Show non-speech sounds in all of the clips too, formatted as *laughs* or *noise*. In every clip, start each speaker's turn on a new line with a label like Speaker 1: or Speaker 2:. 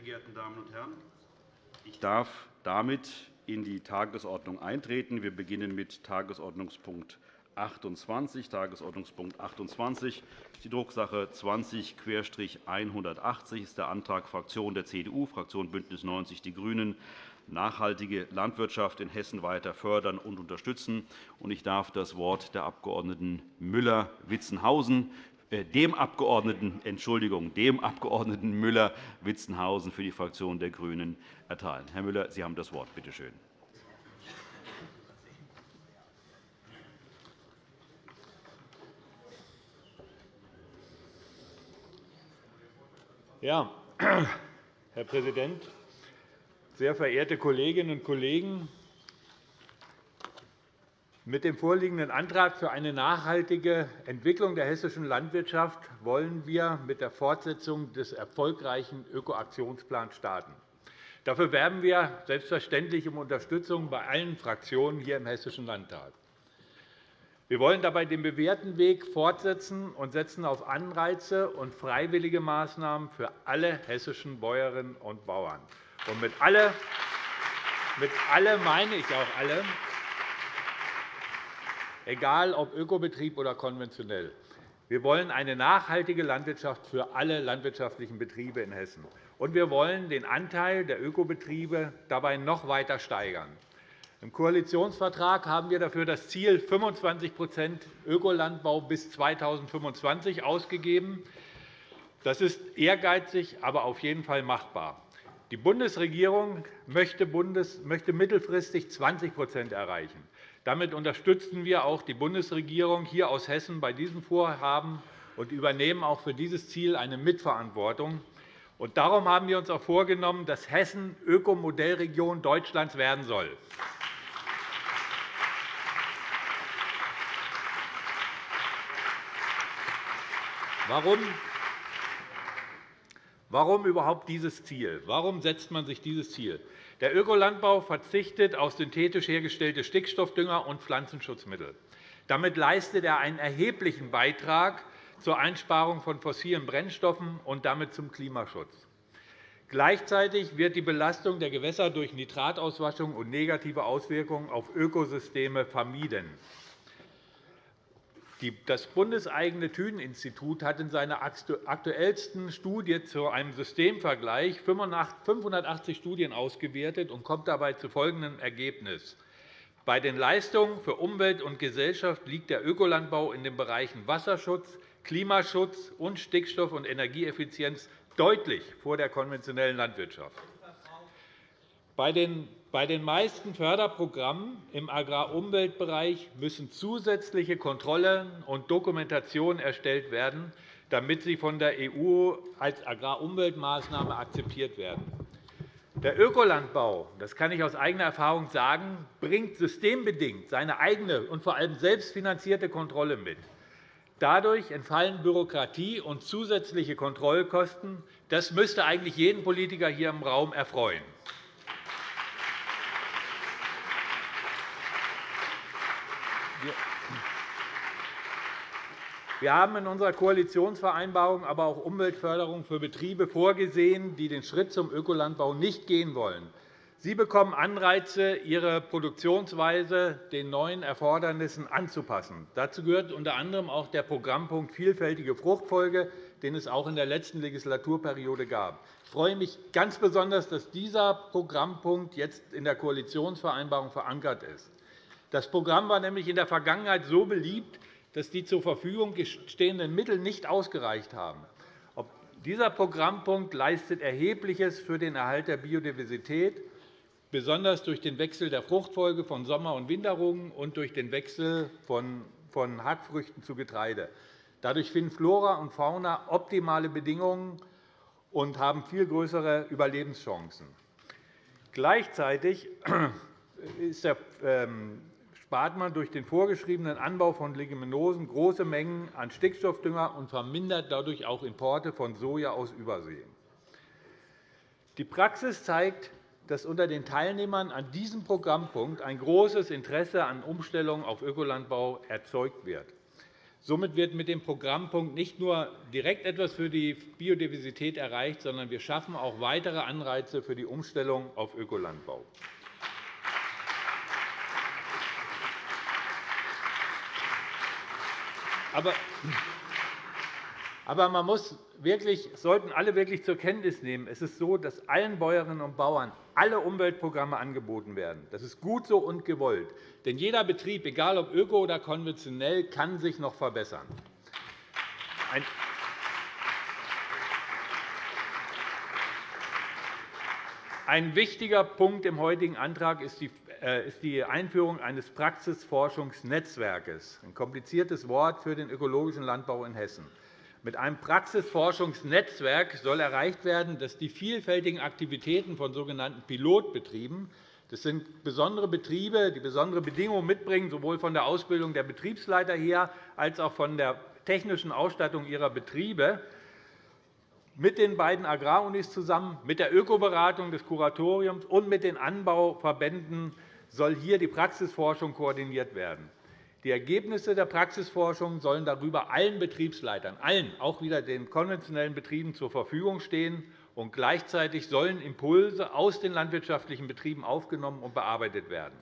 Speaker 1: Sehr geehrte Damen und Herren! Ich darf damit in die Tagesordnung eintreten. Wir beginnen mit Tagesordnungspunkt 28. Tagesordnungspunkt 28 ist die Drucksache 20-180 ist der Antrag Fraktion der CDU, Fraktion BÜNDNIS 90 die GRÜNEN, nachhaltige Landwirtschaft in Hessen weiter fördern und unterstützen. Ich darf das Wort der Abg. Müller-Witzenhausen dem Abgeordneten, Entschuldigung, dem Abg. Müller-Witzenhausen für die Fraktion der GRÜNEN erteilen. Herr Müller, Sie haben das Wort. Bitte schön.
Speaker 2: Ja, *clears throat* Herr Präsident, sehr verehrte Kolleginnen und Kollegen! Mit dem vorliegenden Antrag für eine nachhaltige Entwicklung der hessischen Landwirtschaft wollen wir mit der Fortsetzung des erfolgreichen Ökoaktionsplans starten. Dafür werben wir selbstverständlich um Unterstützung bei allen Fraktionen hier im Hessischen Landtag. Wir wollen dabei den bewährten Weg fortsetzen und setzen auf Anreize und freiwillige Maßnahmen für alle hessischen Bäuerinnen und Bauern. Und mit alle, mit alle meine ich auch alle, egal ob Ökobetrieb oder konventionell. Wir wollen eine nachhaltige Landwirtschaft für alle landwirtschaftlichen Betriebe in Hessen. Und wir wollen den Anteil der Ökobetriebe dabei noch weiter steigern. Im Koalitionsvertrag haben wir dafür das Ziel 25% Ökolandbau bis 2025 ausgegeben. Das ist ehrgeizig, aber auf jeden Fall machbar. Die Bundesregierung möchte mittelfristig 20% erreichen. Damit unterstützen wir auch die Bundesregierung hier aus Hessen bei diesem Vorhaben und übernehmen auch für dieses Ziel eine Mitverantwortung. Und darum haben wir uns auch vorgenommen, dass Hessen Ökomodellregion Deutschlands werden soll. Warum? Warum überhaupt dieses Ziel? Warum setzt man sich dieses Ziel? Der Ökolandbau verzichtet auf synthetisch hergestellte Stickstoffdünger und Pflanzenschutzmittel. Damit leistet er einen erheblichen Beitrag zur Einsparung von fossilen Brennstoffen und damit zum Klimaschutz. Gleichzeitig wird die Belastung der Gewässer durch Nitratauswaschung und negative Auswirkungen auf Ökosysteme vermieden. Das bundeseigene Thünen-Institut hat in seiner aktuellsten Studie zu einem Systemvergleich 580 Studien ausgewertet und kommt dabei zu folgendem Ergebnis. Bei den Leistungen für Umwelt und Gesellschaft liegt der Ökolandbau in den Bereichen Wasserschutz, Klimaschutz und Stickstoff- und Energieeffizienz deutlich vor der konventionellen Landwirtschaft. Bei den bei den meisten Förderprogrammen im Agrarumweltbereich müssen zusätzliche Kontrollen und Dokumentationen erstellt werden, damit sie von der EU als Agrarumweltmaßnahme akzeptiert werden. Der Ökolandbau, das kann ich aus eigener Erfahrung sagen, bringt systembedingt seine eigene und vor allem selbstfinanzierte Kontrolle mit. Dadurch entfallen Bürokratie und zusätzliche Kontrollkosten. Das müsste eigentlich jeden Politiker hier im Raum erfreuen. Wir haben in unserer Koalitionsvereinbarung aber auch Umweltförderung für Betriebe vorgesehen, die den Schritt zum Ökolandbau nicht gehen wollen. Sie bekommen Anreize, ihre Produktionsweise den neuen Erfordernissen anzupassen. Dazu gehört unter anderem auch der Programmpunkt Vielfältige Fruchtfolge, den es auch in der letzten Legislaturperiode gab. Ich freue mich ganz besonders, dass dieser Programmpunkt jetzt in der Koalitionsvereinbarung verankert ist. Das Programm war nämlich in der Vergangenheit so beliebt, dass die zur Verfügung stehenden Mittel nicht ausgereicht haben. Dieser Programmpunkt leistet Erhebliches für den Erhalt der Biodiversität, besonders durch den Wechsel der Fruchtfolge von Sommer- und Winterrungen und durch den Wechsel von Hackfrüchten zu Getreide. Dadurch finden Flora und Fauna optimale Bedingungen und haben viel größere Überlebenschancen. Gleichzeitig *clears throat* ist der ähm, spart man durch den vorgeschriebenen Anbau von Leguminosen große Mengen an Stickstoffdünger und vermindert dadurch auch Importe von Soja aus Übersee. Die Praxis zeigt, dass unter den Teilnehmern an diesem Programmpunkt ein großes Interesse an Umstellung auf Ökolandbau erzeugt wird. Somit wird mit dem Programmpunkt nicht nur direkt etwas für die Biodiversität erreicht, sondern wir schaffen auch weitere Anreize für die Umstellung auf Ökolandbau. Aber aber man muss wirklich, sollten alle wirklich zur Kenntnis nehmen, es ist so, dass allen Bäuerinnen und Bauern alle Umweltprogramme angeboten werden. Das ist gut so und gewollt. Denn jeder Betrieb, egal ob öko oder konventionell, kann sich noch verbessern. Ein wichtiger Punkt im heutigen Antrag ist die äh, Einführung eines Praxisforschungsnetzwerkes, ein kompliziertes Wort für den ökologischen Landbau in Hessen. Mit einem Praxisforschungsnetzwerk soll erreicht werden, dass die vielfältigen Aktivitäten von sogenannten Pilotbetrieben das sind besondere Betriebe, die besondere Bedingungen mitbringen, sowohl von der Ausbildung der Betriebsleiter her als auch von der technischen Ausstattung ihrer Betriebe, mit den beiden Agrarunis zusammen, mit der Ökoberatung des Kuratoriums und mit den Anbauverbänden soll hier die Praxisforschung koordiniert werden. Die Ergebnisse der Praxisforschung sollen darüber allen Betriebsleitern, allen, auch wieder den konventionellen Betrieben, zur Verfügung stehen. Und gleichzeitig sollen Impulse aus den landwirtschaftlichen Betrieben aufgenommen und bearbeitet werden.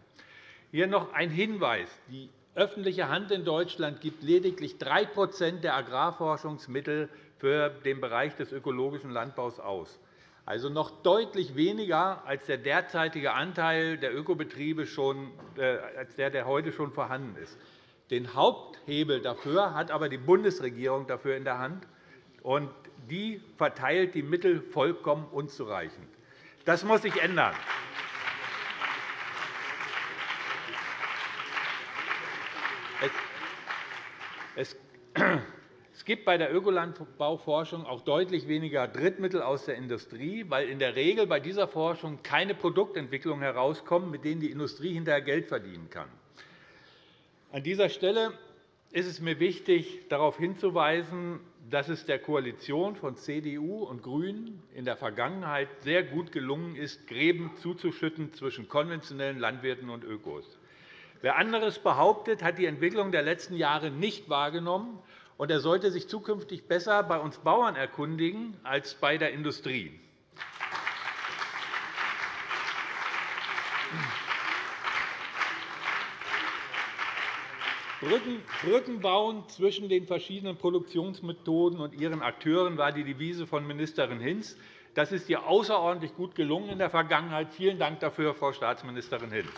Speaker 2: Hier noch ein Hinweis. Die öffentliche Hand in Deutschland gibt lediglich 3% der Agrarforschungsmittel für den Bereich des ökologischen Landbaus aus also noch deutlich weniger als der derzeitige Anteil der Ökobetriebe, schon, äh, als der, der heute schon vorhanden ist. Den Haupthebel dafür hat aber die Bundesregierung dafür in der Hand, und die verteilt die Mittel vollkommen unzureichend. Das muss sich ändern. Es gibt bei der Ökolandbauforschung auch deutlich weniger Drittmittel aus der Industrie, weil in der Regel bei dieser Forschung keine Produktentwicklungen herauskommen, mit denen die Industrie hinterher Geld verdienen kann. An dieser Stelle ist es mir wichtig, darauf hinzuweisen, dass es der Koalition von CDU und GRÜNEN in der Vergangenheit sehr gut gelungen ist, Gräben zuzuschütten zwischen konventionellen Landwirten und Ökos. Wer anderes behauptet, hat die Entwicklung der letzten Jahre nicht wahrgenommen und er sollte sich zukünftig besser bei uns Bauern erkundigen als bei der Industrie. Brücken bauen zwischen den verschiedenen Produktionsmethoden und ihren Akteuren war die Devise von Ministerin Hinz. Das ist ihr außerordentlich gut gelungen in der Vergangenheit. Vielen Dank dafür, Frau Staatsministerin Hinz.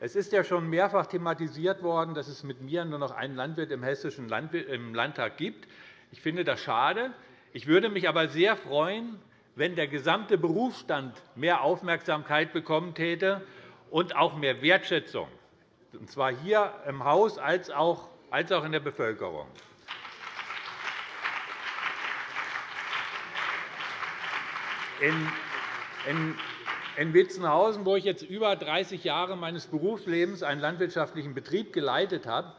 Speaker 2: Es ist ja schon mehrfach thematisiert worden, dass es mit mir nur noch einen Landwirt im Hessischen Landtag gibt. Ich finde das schade. Ich würde mich aber sehr freuen, wenn der gesamte Berufsstand mehr Aufmerksamkeit bekommen täte und auch mehr Wertschätzung, und zwar hier im Haus als auch in der Bevölkerung. In in Witzenhausen, wo ich jetzt über 30 Jahre meines Berufslebens einen landwirtschaftlichen Betrieb geleitet habe,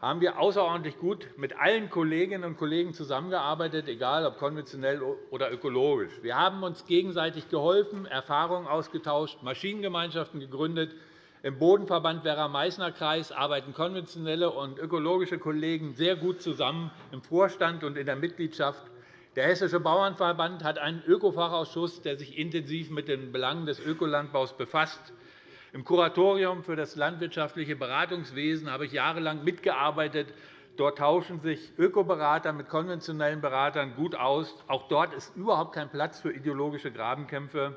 Speaker 2: haben wir außerordentlich gut mit allen Kolleginnen und Kollegen zusammengearbeitet, egal ob konventionell oder ökologisch. Wir haben uns gegenseitig geholfen, Erfahrungen ausgetauscht, Maschinengemeinschaften gegründet. Im Bodenverband Werra-Meißner-Kreis arbeiten konventionelle und ökologische Kollegen sehr gut zusammen im Vorstand und in der Mitgliedschaft. Der Hessische Bauernverband hat einen Ökofachausschuss, der sich intensiv mit den Belangen des Ökolandbaus befasst. Im Kuratorium für das landwirtschaftliche Beratungswesen habe ich jahrelang mitgearbeitet. Dort tauschen sich Ökoberater mit konventionellen Beratern gut aus. Auch dort ist überhaupt kein Platz für ideologische Grabenkämpfe.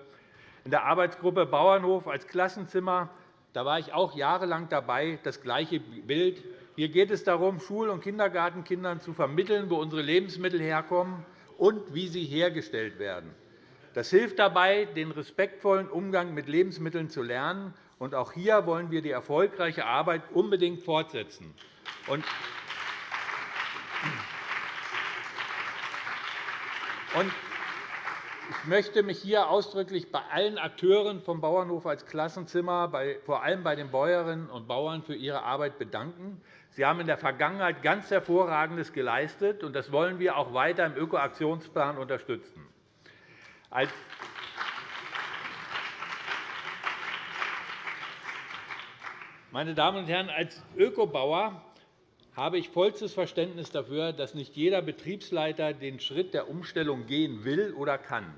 Speaker 2: In der Arbeitsgruppe Bauernhof als Klassenzimmer da war ich auch jahrelang dabei, das gleiche Bild. Hier geht es darum, Schul- und Kindergartenkindern zu vermitteln, wo unsere Lebensmittel herkommen und wie sie hergestellt werden. Das hilft dabei, den respektvollen Umgang mit Lebensmitteln zu lernen. Und auch hier wollen wir die erfolgreiche Arbeit unbedingt fortsetzen. Und ich möchte mich hier ausdrücklich bei allen Akteuren vom Bauernhof als Klassenzimmer, vor allem bei den Bäuerinnen und Bauern, für ihre Arbeit bedanken. Sie haben in der Vergangenheit ganz Hervorragendes geleistet, und das wollen wir auch weiter im Ökoaktionsplan unterstützen. Meine Damen und Herren, als Ökobauer habe ich vollstes Verständnis dafür, dass nicht jeder Betriebsleiter den Schritt der Umstellung gehen will oder kann.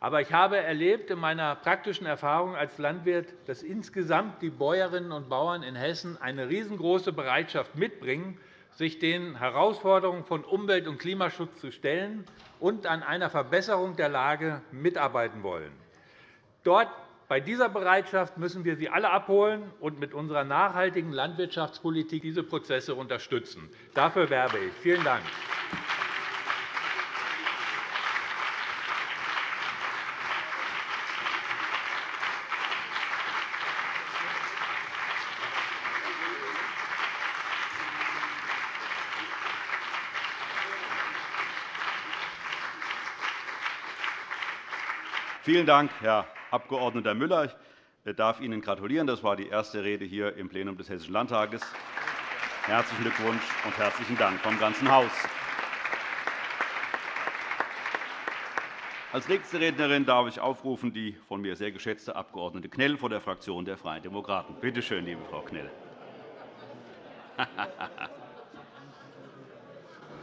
Speaker 2: Aber ich habe erlebt in meiner praktischen Erfahrung als Landwirt, dass insgesamt die Bäuerinnen und Bauern in Hessen eine riesengroße Bereitschaft mitbringen, sich den Herausforderungen von Umwelt- und Klimaschutz zu stellen und an einer Verbesserung der Lage mitarbeiten wollen. Dort bei dieser Bereitschaft müssen wir Sie alle abholen und mit unserer nachhaltigen Landwirtschaftspolitik diese Prozesse unterstützen. Dafür werbe ich. Vielen Dank.
Speaker 1: Vielen Dank, Herr Abg. Müller. Ich darf Ihnen gratulieren. Das war die erste Rede hier im Plenum des Hessischen Landtages. Herzlichen Glückwunsch und herzlichen Dank vom ganzen Haus. Als nächste Rednerin darf ich aufrufen die von mir sehr geschätzte Abg. Knell von der Fraktion der Freien Demokraten. Bitte schön, liebe Frau Knell.
Speaker 3: Ihr *laughs*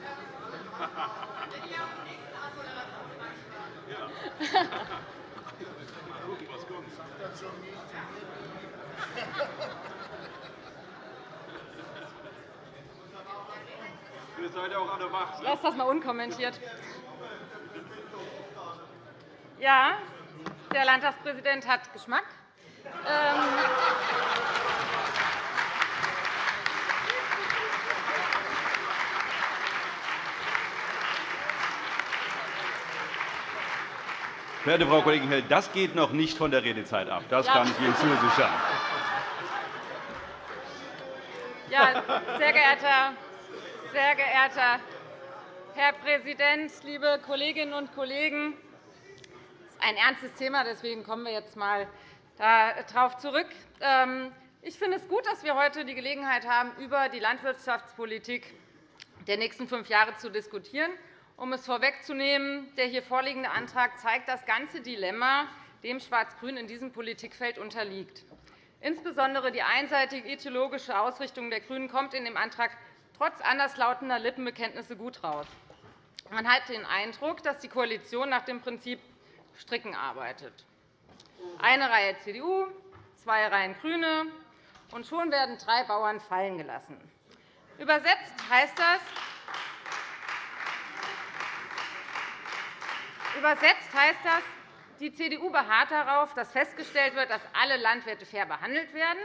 Speaker 3: seid auch alle wach. Lass das mal unkommentiert. Ja, der Landtagspräsident hat Geschmack.
Speaker 1: Verehrte Frau Kollegin Hell, das geht noch nicht von der Redezeit ab. Das kann ich Ihnen zusichern.
Speaker 3: Ja, sehr geehrter, sehr geehrter Herr Präsident, liebe Kolleginnen und Kollegen! Das ist ein ernstes Thema, deswegen kommen wir jetzt einmal darauf zurück. Ähm, ich finde es gut, dass wir heute die Gelegenheit haben, über die Landwirtschaftspolitik der nächsten fünf Jahre zu diskutieren. Um es vorwegzunehmen, der hier vorliegende Antrag zeigt das ganze Dilemma, dem Schwarz-Grün in diesem Politikfeld unterliegt. Insbesondere die einseitige ideologische Ausrichtung der GRÜNEN kommt in dem Antrag trotz anderslautender Lippenbekenntnisse gut heraus. Man hat den Eindruck, dass die Koalition nach dem Prinzip Stricken arbeitet. Eine Reihe CDU, zwei Reihen GRÜNE, und schon werden drei Bauern fallen gelassen. Übersetzt heißt das, Übersetzt heißt das, die CDU beharrt darauf, dass festgestellt wird, dass alle Landwirte fair behandelt werden.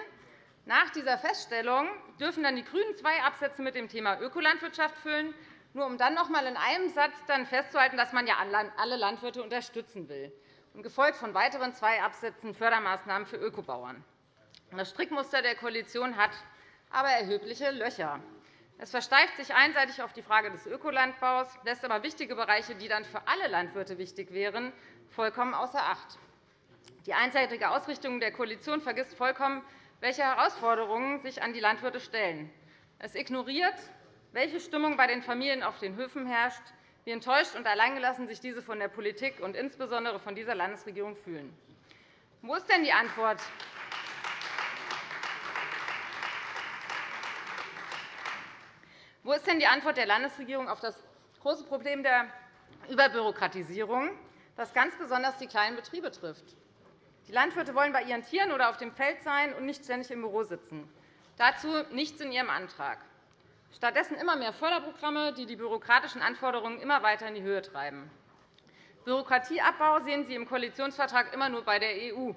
Speaker 3: Nach dieser Feststellung dürfen dann die GRÜNEN zwei Absätze mit dem Thema Ökolandwirtschaft füllen, nur um dann noch einmal in einem Satz dann festzuhalten, dass man ja alle Landwirte unterstützen will, gefolgt von weiteren zwei Absätzen Fördermaßnahmen für Ökobauern. Das Strickmuster der Koalition hat aber erhebliche Löcher. Es versteift sich einseitig auf die Frage des Ökolandbaus, lässt aber wichtige Bereiche, die dann für alle Landwirte wichtig wären, vollkommen außer Acht. Die einseitige Ausrichtung der Koalition vergisst vollkommen, welche Herausforderungen sich an die Landwirte stellen. Es ignoriert, welche Stimmung bei den Familien auf den Höfen herrscht, wie enttäuscht und alleingelassen sich diese von der Politik und insbesondere von dieser Landesregierung fühlen. Wo ist denn die Antwort Wo ist denn die Antwort der Landesregierung auf das große Problem der Überbürokratisierung, das ganz besonders die kleinen Betriebe trifft? Die Landwirte wollen bei ihren Tieren oder auf dem Feld sein und nicht ständig im Büro sitzen. Dazu nichts in Ihrem Antrag. Stattdessen immer mehr Förderprogramme, die die bürokratischen Anforderungen immer weiter in die Höhe treiben. Bürokratieabbau sehen Sie im Koalitionsvertrag immer nur bei der EU.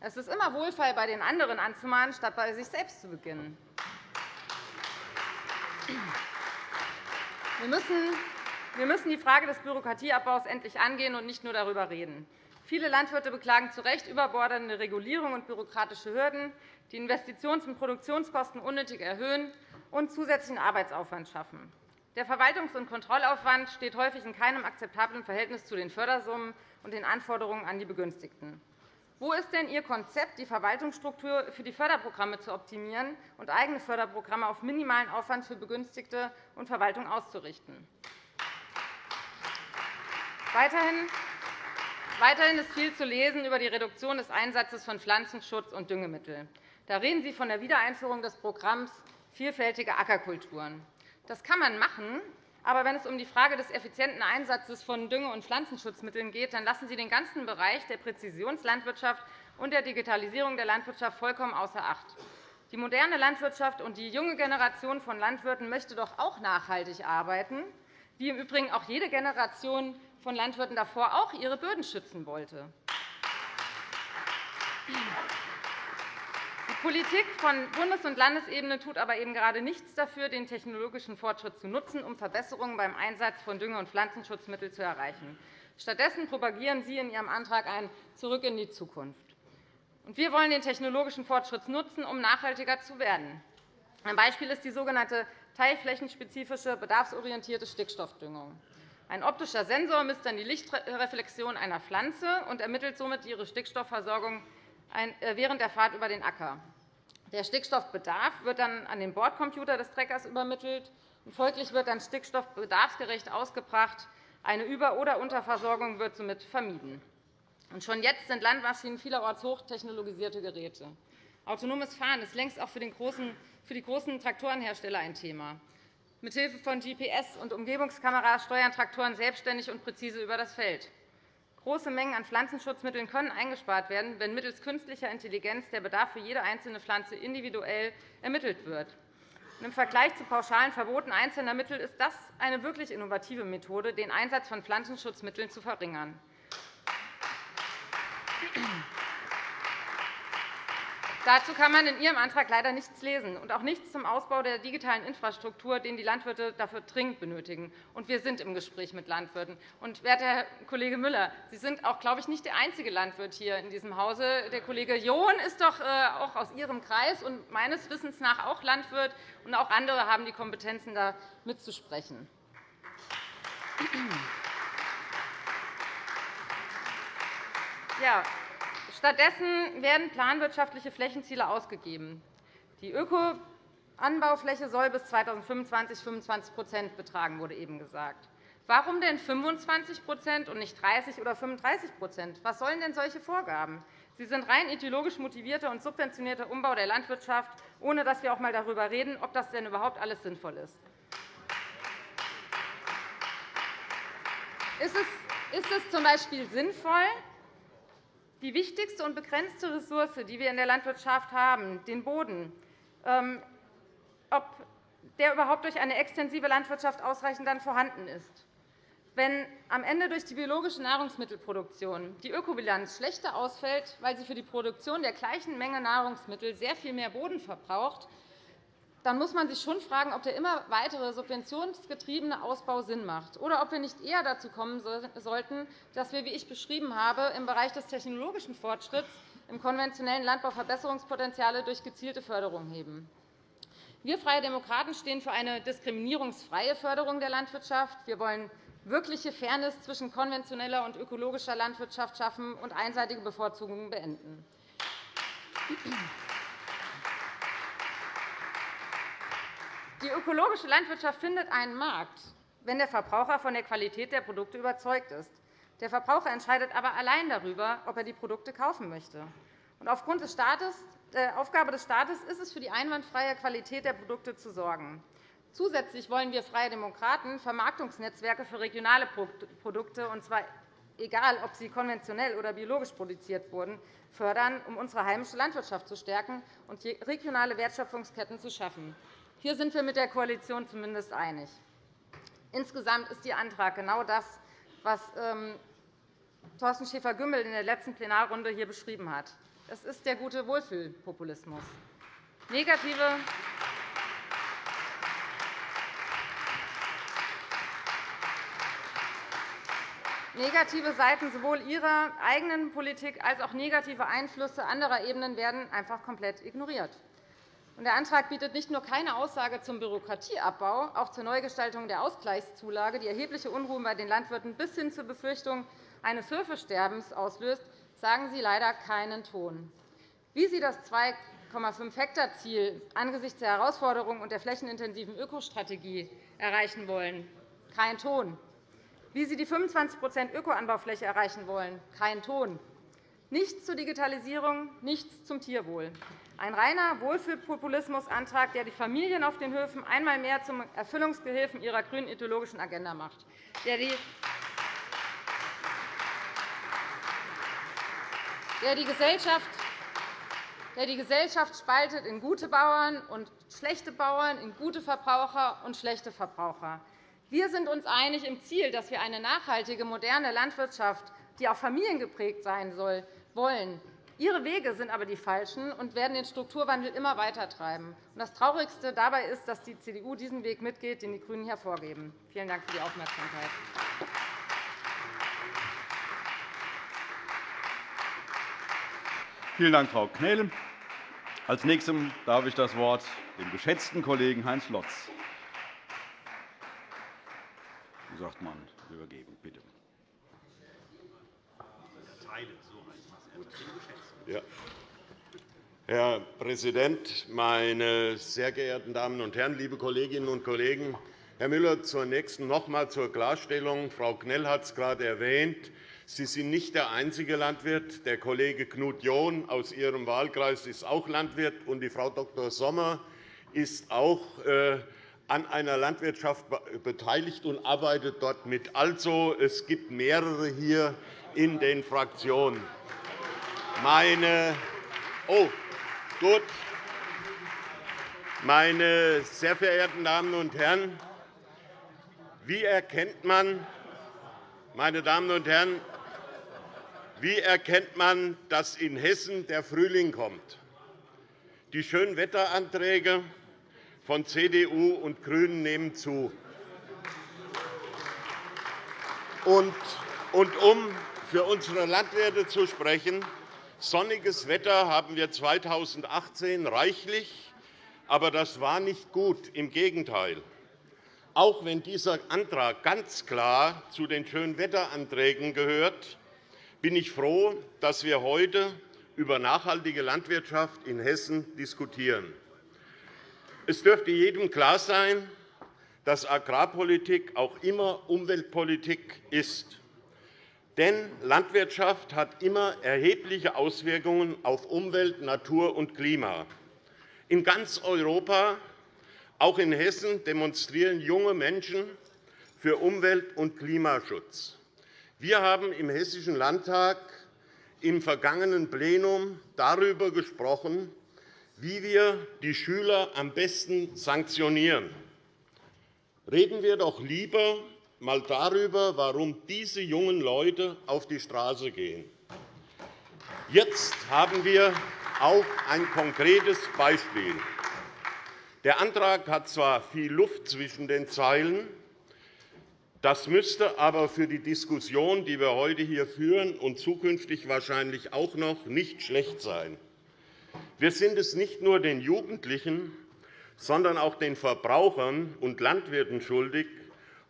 Speaker 3: Es ist immer wohlfeil, bei den anderen anzumahnen, statt bei sich selbst zu beginnen. Wir müssen die Frage des Bürokratieabbaus endlich angehen und nicht nur darüber reden. Viele Landwirte beklagen zu Recht überbordernde Regulierung und bürokratische Hürden, die Investitions- und Produktionskosten unnötig erhöhen und zusätzlichen Arbeitsaufwand schaffen. Der Verwaltungs- und Kontrollaufwand steht häufig in keinem akzeptablen Verhältnis zu den Fördersummen und den Anforderungen an die Begünstigten. Wo ist denn Ihr Konzept, die Verwaltungsstruktur für die Förderprogramme zu optimieren und eigene Förderprogramme auf minimalen Aufwand für Begünstigte und Verwaltung auszurichten? Weiterhin ist viel zu lesen über die Reduktion des Einsatzes von Pflanzenschutz- und Düngemitteln. Da reden Sie von der Wiedereinführung des Programms Vielfältige Ackerkulturen. Das kann man machen, aber wenn es um die Frage des effizienten Einsatzes von Dünge- und Pflanzenschutzmitteln geht, dann lassen Sie den ganzen Bereich der Präzisionslandwirtschaft und der Digitalisierung der Landwirtschaft vollkommen außer Acht. Die moderne Landwirtschaft und die junge Generation von Landwirten möchte doch auch nachhaltig arbeiten, wie im Übrigen auch jede Generation von Landwirten davor auch ihre Böden schützen wollte. Politik von Bundes- und Landesebene tut aber eben gerade nichts dafür, den technologischen Fortschritt zu nutzen, um Verbesserungen beim Einsatz von Dünger- und Pflanzenschutzmitteln zu erreichen. Stattdessen propagieren Sie in Ihrem Antrag ein Zurück in die Zukunft. Wir wollen den technologischen Fortschritt nutzen, um nachhaltiger zu werden. Ein Beispiel ist die sogenannte teilflächenspezifische bedarfsorientierte Stickstoffdüngung. Ein optischer Sensor misst dann die Lichtreflexion einer Pflanze und ermittelt somit ihre Stickstoffversorgung äh, während der Fahrt über den Acker. Der Stickstoffbedarf wird dann an den Bordcomputer des Treckers übermittelt. und Folglich wird dann Stickstoff bedarfsgerecht ausgebracht. Eine Über- oder Unterversorgung wird somit vermieden. Schon jetzt sind Landmaschinen vielerorts hochtechnologisierte Geräte. Autonomes Fahren ist längst auch für, die großen Traktorenhersteller ein Thema. Mithilfe von GPS und Umgebungskameras steuern Traktoren selbstständig und präzise über das Feld. Große Mengen an Pflanzenschutzmitteln können eingespart werden, wenn mittels künstlicher Intelligenz der Bedarf für jede einzelne Pflanze individuell ermittelt wird. Im Vergleich zu pauschalen Verboten einzelner Mittel ist das eine wirklich innovative Methode, den Einsatz von Pflanzenschutzmitteln zu verringern. Dazu kann man in Ihrem Antrag leider nichts lesen und auch nichts zum Ausbau der digitalen Infrastruktur, den die Landwirte dafür dringend benötigen. Und wir sind im Gespräch mit Landwirten. Und, werter Herr Kollege Müller, Sie sind auch, glaube ich, nicht der einzige Landwirt hier in diesem Hause. Der Kollege John ist doch äh, auch aus Ihrem Kreis und meines Wissens nach auch Landwirt. Und auch andere haben die Kompetenzen, da mitzusprechen. Ja, Stattdessen werden planwirtschaftliche Flächenziele ausgegeben. Die Ökoanbaufläche soll bis 2025 25% betragen, wurde eben gesagt. Warum denn 25% und nicht 30 oder 35% Was sollen denn solche Vorgaben? Sie sind rein ideologisch motivierter und subventionierter Umbau der Landwirtschaft, ohne dass wir auch einmal darüber reden, ob das denn überhaupt alles sinnvoll ist. Ist es z.B. sinnvoll, die wichtigste und begrenzte Ressource, die wir in der Landwirtschaft haben, den Boden, ähm, ob der überhaupt durch eine extensive Landwirtschaft ausreichend dann vorhanden ist. Wenn am Ende durch die biologische Nahrungsmittelproduktion die Ökobilanz schlechter ausfällt, weil sie für die Produktion der gleichen Menge Nahrungsmittel sehr viel mehr Boden verbraucht, dann muss man sich schon fragen, ob der immer weitere subventionsgetriebene Ausbau Sinn macht oder ob wir nicht eher dazu kommen sollten, dass wir, wie ich beschrieben habe, im Bereich des technologischen Fortschritts im konventionellen Landbau Verbesserungspotenziale durch gezielte Förderung heben. Wir Freie Demokraten stehen für eine diskriminierungsfreie Förderung der Landwirtschaft. Wir wollen wirkliche Fairness zwischen konventioneller und ökologischer Landwirtschaft schaffen und einseitige Bevorzugungen beenden. Die ökologische Landwirtschaft findet einen Markt, wenn der Verbraucher von der Qualität der Produkte überzeugt ist. Der Verbraucher entscheidet aber allein darüber, ob er die Produkte kaufen möchte. aufgrund des Staates, äh, Aufgabe des Staates ist es, für die einwandfreie Qualität der Produkte zu sorgen. Zusätzlich wollen wir Freie Demokraten Vermarktungsnetzwerke für regionale Produkte, und zwar egal, ob sie konventionell oder biologisch produziert wurden, fördern, um unsere heimische Landwirtschaft zu stärken und regionale Wertschöpfungsketten zu schaffen. Hier sind wir mit der Koalition zumindest einig. Insgesamt ist Ihr Antrag genau das, was ähm, Thorsten Schäfer-Gümbel in der letzten Plenarrunde hier beschrieben hat. Es ist der gute Wohlfühlpopulismus. Negative Negative Seiten sowohl Ihrer eigenen Politik als auch negative Einflüsse anderer Ebenen werden einfach komplett ignoriert. Der Antrag bietet nicht nur keine Aussage zum Bürokratieabbau, auch zur Neugestaltung der Ausgleichszulage, die erhebliche Unruhen bei den Landwirten bis hin zur Befürchtung eines Höfesterbens auslöst, sagen Sie leider keinen Ton. Wie Sie das 2,5-Hektar-Ziel angesichts der Herausforderungen und der flächenintensiven Ökostrategie erreichen wollen, kein Ton. Wie Sie die 25% Ökoanbaufläche erreichen wollen, kein Ton. Nichts zur Digitalisierung, nichts zum Tierwohl. Ein reiner Wohlfühlpopulismusantrag, der die Familien auf den Höfen einmal mehr zum Erfüllungsgehilfen ihrer grünen ideologischen Agenda macht, der die Gesellschaft spaltet in gute Bauern und schlechte Bauern, in gute Verbraucher und schlechte Verbraucher. Wir sind uns einig im Ziel, dass wir eine nachhaltige, moderne Landwirtschaft, die auch familiengeprägt sein soll, wollen. Ihre Wege sind aber die falschen und werden den Strukturwandel immer weiter treiben. Das Traurigste dabei ist, dass die CDU diesen Weg mitgeht, den die GRÜNEN hier vorgeben. Vielen Dank für die Aufmerksamkeit.
Speaker 1: Vielen Dank, Frau Knell. Als Nächstem darf ich das Wort dem geschätzten Kollegen Heinz Lotz sagt man, übergeben. Bitte.
Speaker 4: Ja. Herr Präsident, meine sehr geehrten Damen und Herren, liebe Kolleginnen und Kollegen! Herr Müller, zunächst noch einmal zur Klarstellung. Frau Knell hat es gerade erwähnt. Sie sind nicht der einzige Landwirt. Der Kollege Knut John aus Ihrem Wahlkreis ist auch Landwirt, und die Frau Dr. Sommer ist auch äh, an einer Landwirtschaft beteiligt und arbeitet dort mit. Also, es gibt mehrere hier in den Fraktionen. Meine, oh, gut. Meine sehr verehrten Damen und Herren, wie erkennt man, meine Damen und Herren, wie erkennt man, dass in Hessen der Frühling kommt? Die Schönwetteranträge von CDU und GRÜNEN nehmen zu. Und, um für unsere Landwirte zu sprechen, sonniges Wetter haben wir 2018 reichlich, aber das war nicht gut. Im Gegenteil. Auch wenn dieser Antrag ganz klar zu den Schönwetteranträgen gehört, bin ich froh, dass wir heute über nachhaltige Landwirtschaft in Hessen diskutieren. Es dürfte jedem klar sein, dass Agrarpolitik auch immer Umweltpolitik ist. Denn Landwirtschaft hat immer erhebliche Auswirkungen auf Umwelt, Natur und Klima. In ganz Europa, auch in Hessen, demonstrieren junge Menschen für Umwelt- und Klimaschutz. Wir haben im Hessischen Landtag im vergangenen Plenum darüber gesprochen, wie wir die Schüler am besten sanktionieren. Reden wir doch lieber einmal darüber, warum diese jungen Leute auf die Straße gehen. Jetzt haben wir auch ein konkretes Beispiel. Der Antrag hat zwar viel Luft zwischen den Zeilen, das müsste aber für die Diskussion, die wir heute hier führen und zukünftig wahrscheinlich auch noch, nicht schlecht sein. Wir sind es nicht nur den Jugendlichen, sondern auch den Verbrauchern und Landwirten schuldig,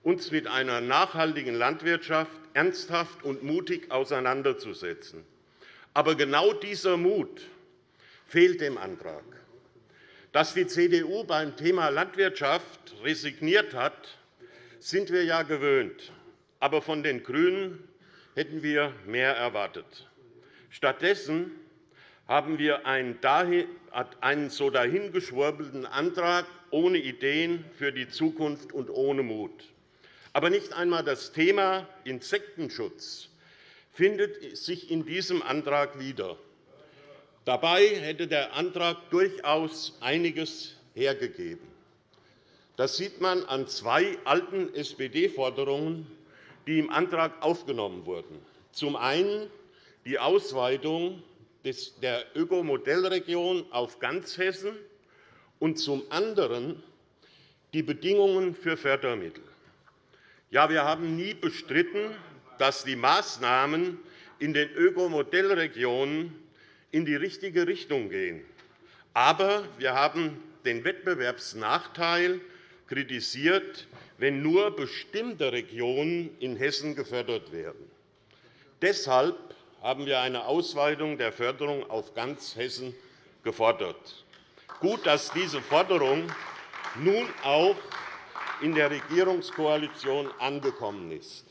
Speaker 4: uns mit einer nachhaltigen Landwirtschaft ernsthaft und mutig auseinanderzusetzen. Aber genau dieser Mut fehlt dem Antrag. Dass die CDU beim Thema Landwirtschaft resigniert hat, sind wir ja gewöhnt. Aber von den GRÜNEN hätten wir mehr erwartet. Stattdessen haben wir einen so dahingeschwurbelten Antrag ohne Ideen für die Zukunft und ohne Mut. Aber nicht einmal das Thema Insektenschutz findet sich in diesem Antrag wieder. Dabei hätte der Antrag durchaus einiges hergegeben. Das sieht man an zwei alten SPD-Forderungen, die im Antrag aufgenommen wurden. Zum einen die Ausweitung der Ökomodellregion auf ganz Hessen und zum anderen die Bedingungen für Fördermittel. Ja, wir haben nie bestritten, dass die Maßnahmen in den Ökomodellregionen in die richtige Richtung gehen. Aber wir haben den Wettbewerbsnachteil kritisiert, wenn nur bestimmte Regionen in Hessen gefördert werden. Deshalb haben wir eine Ausweitung der Förderung auf ganz Hessen gefordert. Gut, dass diese Forderung nun auch in der Regierungskoalition angekommen ist.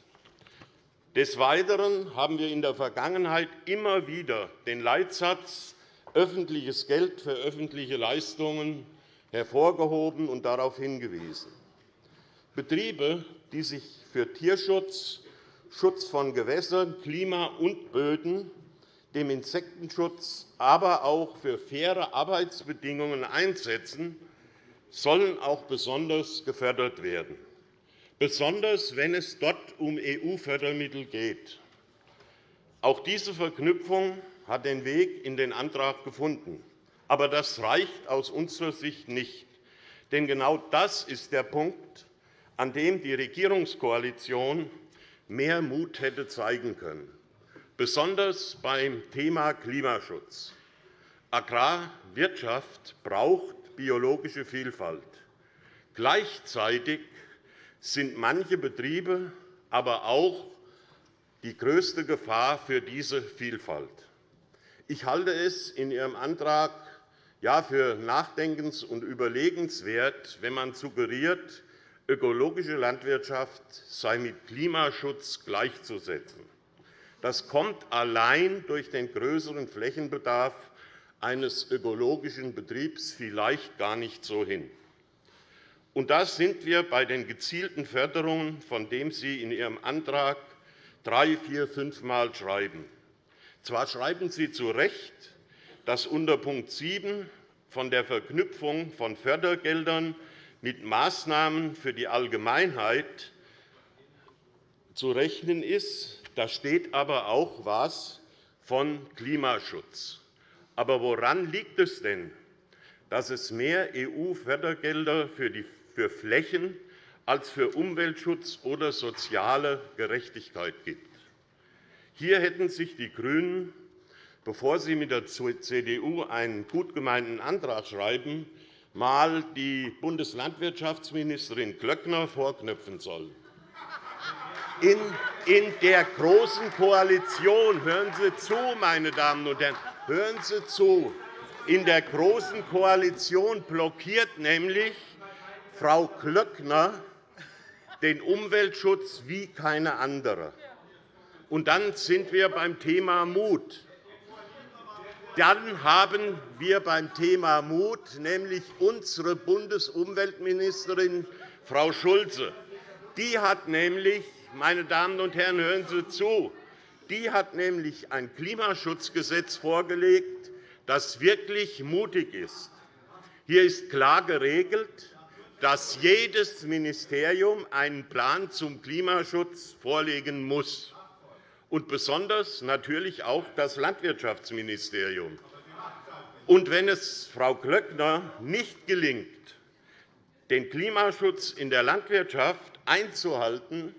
Speaker 4: Des Weiteren haben wir in der Vergangenheit immer wieder den Leitsatz öffentliches Geld für öffentliche Leistungen hervorgehoben und darauf hingewiesen. Betriebe, die sich für Tierschutz, Schutz von Gewässern, Klima und Böden, dem Insektenschutz, aber auch für faire Arbeitsbedingungen einsetzen, sollen auch besonders gefördert werden, besonders wenn es dort um EU-Fördermittel geht. Auch diese Verknüpfung hat den Weg in den Antrag gefunden. Aber das reicht aus unserer Sicht nicht. Denn genau das ist der Punkt, an dem die Regierungskoalition mehr Mut hätte zeigen können, besonders beim Thema Klimaschutz. Agrarwirtschaft braucht biologische Vielfalt. Gleichzeitig sind manche Betriebe aber auch die größte Gefahr für diese Vielfalt. Ich halte es in Ihrem Antrag für nachdenkens- und überlegenswert, wenn man suggeriert, ökologische Landwirtschaft sei mit Klimaschutz gleichzusetzen. Das kommt allein durch den größeren Flächenbedarf eines ökologischen Betriebs vielleicht gar nicht so hin. Und da sind wir bei den gezielten Förderungen, von denen Sie in Ihrem Antrag drei, vier, fünfmal schreiben. Zwar schreiben Sie zu Recht, dass unter Punkt 7 von der Verknüpfung von Fördergeldern mit Maßnahmen für die Allgemeinheit zu rechnen ist. Da steht aber auch etwas von Klimaschutz. Aber woran liegt es denn, dass es mehr EU-Fördergelder für Flächen als für Umweltschutz oder soziale Gerechtigkeit gibt? Hier hätten sich die GRÜNEN, bevor sie mit der CDU einen gut gemeinten Antrag schreiben, einmal die Bundeslandwirtschaftsministerin Glöckner vorknöpfen sollen. In der Großen Koalition hören Sie zu, meine Damen und Herren, hören Sie zu. In der Großen Koalition blockiert nämlich Frau Glöckner den Umweltschutz wie keine andere. Und dann sind wir beim Thema Mut. Dann haben wir beim Thema Mut nämlich unsere Bundesumweltministerin Frau Schulze. Die hat nämlich, meine Damen und Herren, hören Sie zu, die hat nämlich ein Klimaschutzgesetz vorgelegt, das wirklich mutig ist. Hier ist klar geregelt, dass jedes Ministerium einen Plan zum Klimaschutz vorlegen muss und besonders natürlich auch das Landwirtschaftsministerium. Und wenn es Frau Glöckner nicht gelingt, den Klimaschutz in der Landwirtschaft einzuhalten,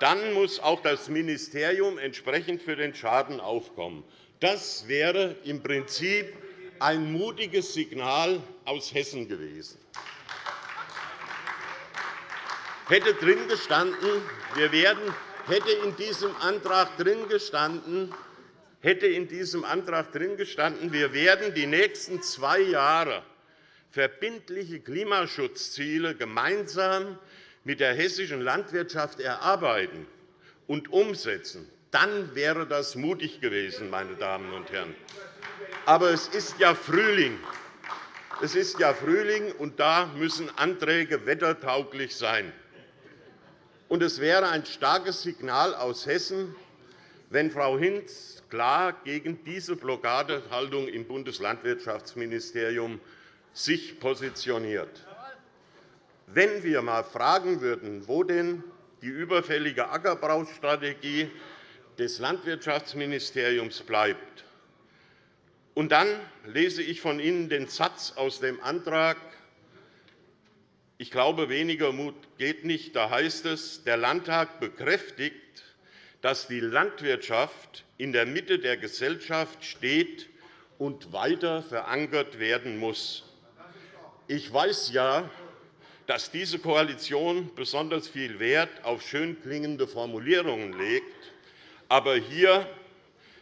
Speaker 4: dann muss auch das Ministerium entsprechend für den Schaden aufkommen. Das wäre im Prinzip ein mutiges Signal aus Hessen gewesen. Hätte drin gestanden, wir werden hätte in diesem Antrag drin gestanden, hätte in diesem Antrag drin gestanden, wir werden die nächsten zwei Jahre verbindliche Klimaschutzziele gemeinsam mit der hessischen Landwirtschaft erarbeiten und umsetzen, dann wäre das mutig gewesen, meine Damen und Herren. Aber es ist ja Frühling. Es ist ja Frühling, und da müssen Anträge wettertauglich sein. Und es wäre ein starkes Signal aus Hessen, wenn Frau Hinz klar gegen diese Blockadehaltung im Bundeslandwirtschaftsministerium sich positioniert. Wenn wir einmal fragen würden, wo denn die überfällige Ackerbaustrategie des Landwirtschaftsministeriums bleibt, und dann lese ich von Ihnen den Satz aus dem Antrag, ich glaube, weniger Mut geht nicht. Da heißt es, der Landtag bekräftigt, dass die Landwirtschaft in der Mitte der Gesellschaft steht und weiter verankert werden muss. Ich weiß ja, dass diese Koalition besonders viel Wert auf schön klingende Formulierungen legt. Aber hier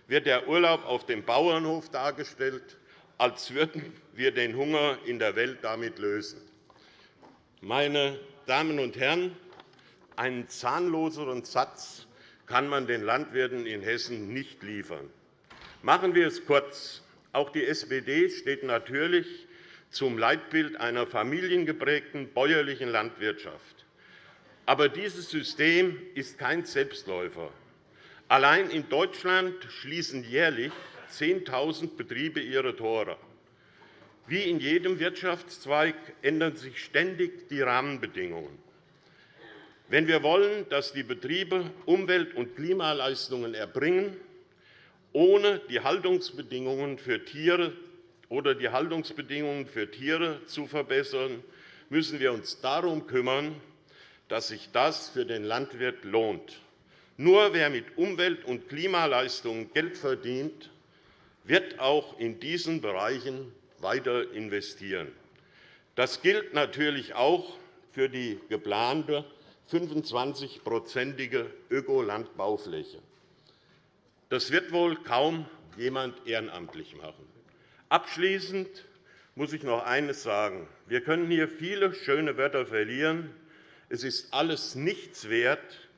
Speaker 4: wird der Urlaub auf dem Bauernhof dargestellt, als würden wir den Hunger in der Welt damit lösen. Meine Damen und Herren, einen zahnloseren Satz kann man den Landwirten in Hessen nicht liefern. Machen wir es kurz. Auch die SPD steht natürlich zum Leitbild einer familiengeprägten bäuerlichen Landwirtschaft. Aber dieses System ist kein Selbstläufer. Allein in Deutschland schließen jährlich 10.000 Betriebe ihre Tore. Wie in jedem Wirtschaftszweig ändern sich ständig die Rahmenbedingungen. Wenn wir wollen, dass die Betriebe Umwelt- und Klimaleistungen erbringen, ohne die Haltungsbedingungen für Tiere oder die Haltungsbedingungen für Tiere zu verbessern, müssen wir uns darum kümmern, dass sich das für den Landwirt lohnt. Nur wer mit Umwelt- und Klimaleistungen Geld verdient, wird auch in diesen Bereichen weiter investieren. Das gilt natürlich auch für die geplante 25-prozentige Ökolandbaufläche. Das wird wohl kaum jemand ehrenamtlich machen. Abschließend muss ich noch eines sagen. Wir können hier viele schöne Wörter verlieren. Es ist alles nichts wert,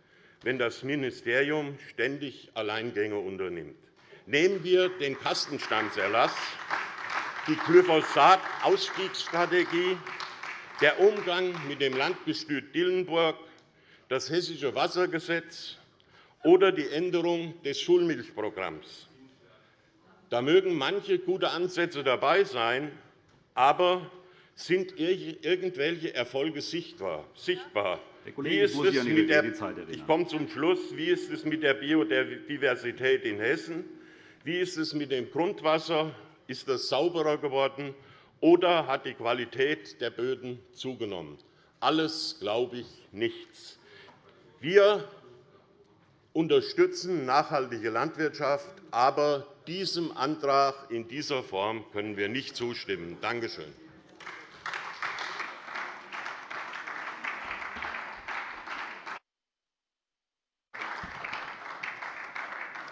Speaker 4: wenn das Ministerium ständig Alleingänge unternimmt. Nehmen wir den Kastenstandserlass, die Glyphosat-Ausstiegsstrategie, der Umgang mit dem Landgestüt Dillenburg, das Hessische Wassergesetz oder die Änderung des Schulmilchprogramms. Da mögen manche gute Ansätze dabei sein, aber sind irgendwelche Erfolge sichtbar?
Speaker 1: Wie ist es mit der,
Speaker 4: ich komme zum Schluss. Wie ist es mit der Biodiversität in Hessen? Wie ist es mit dem Grundwasser? Ist das sauberer geworden, oder hat die Qualität der Böden zugenommen? Alles glaube ich nichts. Wir unterstützen nachhaltige Landwirtschaft, aber diesem Antrag in dieser Form können wir nicht zustimmen. Danke schön.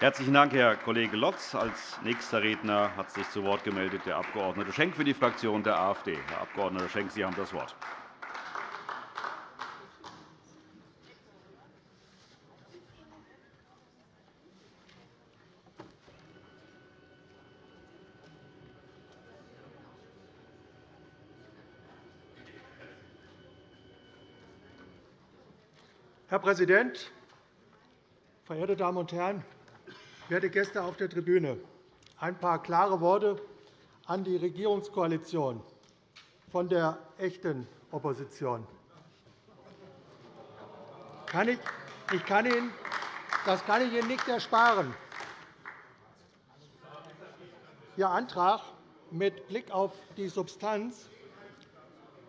Speaker 1: Herzlichen Dank, Herr Kollege Lotz. Als nächster Redner hat sich zu Wort gemeldet der Abg. Schenk für die Fraktion der AfD. Herr Abg. Schenk, Sie haben das Wort.
Speaker 5: Herr Präsident, verehrte Damen und Herren! Werte Gäste auf der Tribüne, ein paar klare Worte an die Regierungskoalition von der echten Opposition. Ich kann Ihnen, das kann ich Ihnen nicht ersparen. Ihr Antrag mit Blick auf die Substanz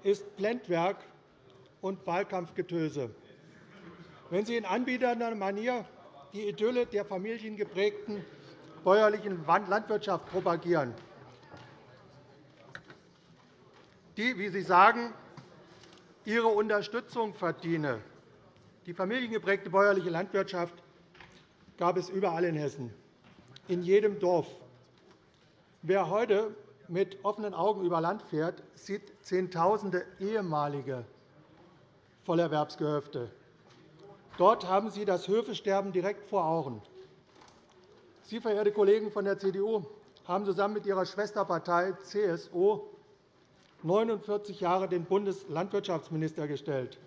Speaker 5: ist Blendwerk und Wahlkampfgetöse. Wenn Sie in anbiedernder Manier die Idylle der familiengeprägten bäuerlichen Landwirtschaft propagieren, die, wie Sie sagen, Ihre Unterstützung verdiene. Die familiengeprägte bäuerliche Landwirtschaft gab es überall in Hessen, in jedem Dorf. Wer heute mit offenen Augen über Land fährt, sieht Zehntausende ehemalige Vollerwerbsgehöfte, Dort haben Sie das Höfesterben direkt vor Augen. Sie, verehrte Kollegen von der CDU, haben zusammen mit Ihrer Schwesterpartei CSU 49 Jahre den Bundeslandwirtschaftsminister gestellt.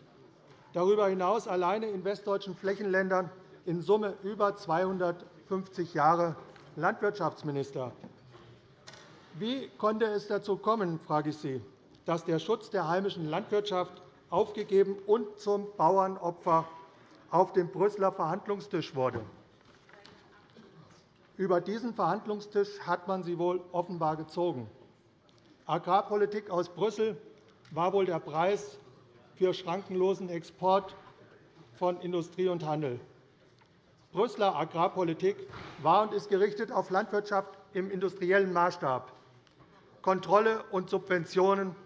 Speaker 5: Darüber hinaus alleine in westdeutschen Flächenländern in Summe über 250 Jahre Landwirtschaftsminister. Wie konnte es dazu kommen, frage ich Sie, dass der Schutz der heimischen Landwirtschaft aufgegeben und zum Bauernopfer auf dem Brüsseler Verhandlungstisch wurde. Über diesen Verhandlungstisch hat man sie wohl offenbar gezogen. Agrarpolitik aus Brüssel war wohl der Preis für schrankenlosen Export von Industrie und Handel. Brüsseler Agrarpolitik war und ist gerichtet auf Landwirtschaft im industriellen Maßstab, Kontrolle und Subventionen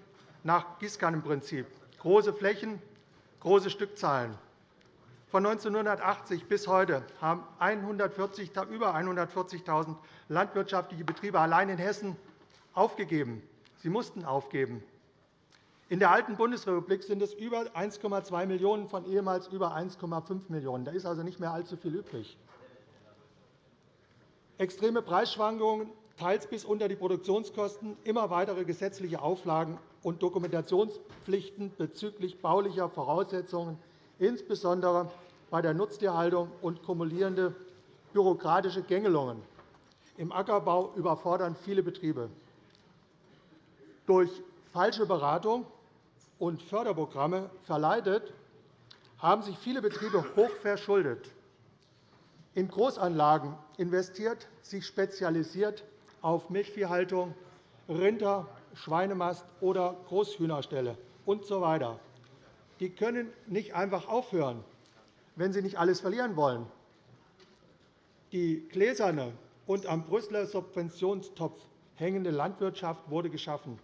Speaker 5: nach Gießkannenprinzip, große Flächen, große Stückzahlen. Von 1980 bis heute haben über 140.000 landwirtschaftliche Betriebe allein in Hessen aufgegeben. Sie mussten aufgeben. In der alten Bundesrepublik sind es über 1,2 Millionen von ehemals über 1,5 Millionen. Da ist also nicht mehr allzu viel übrig. Extreme Preisschwankungen teils bis unter die Produktionskosten, immer weitere gesetzliche Auflagen und Dokumentationspflichten bezüglich baulicher Voraussetzungen, insbesondere bei der Nutztierhaltung und kumulierende bürokratische Gängelungen. Im Ackerbau überfordern viele Betriebe. Durch falsche Beratung und Förderprogramme verleitet, haben sich viele Betriebe hoch verschuldet, in Großanlagen investiert, sich spezialisiert auf Milchviehhaltung, Rinder, Schweinemast oder Großhühnerställe usw. Die können nicht einfach aufhören, wenn sie nicht alles verlieren wollen. Die gläserne und am Brüsseler Subventionstopf hängende Landwirtschaft wurde geschaffen.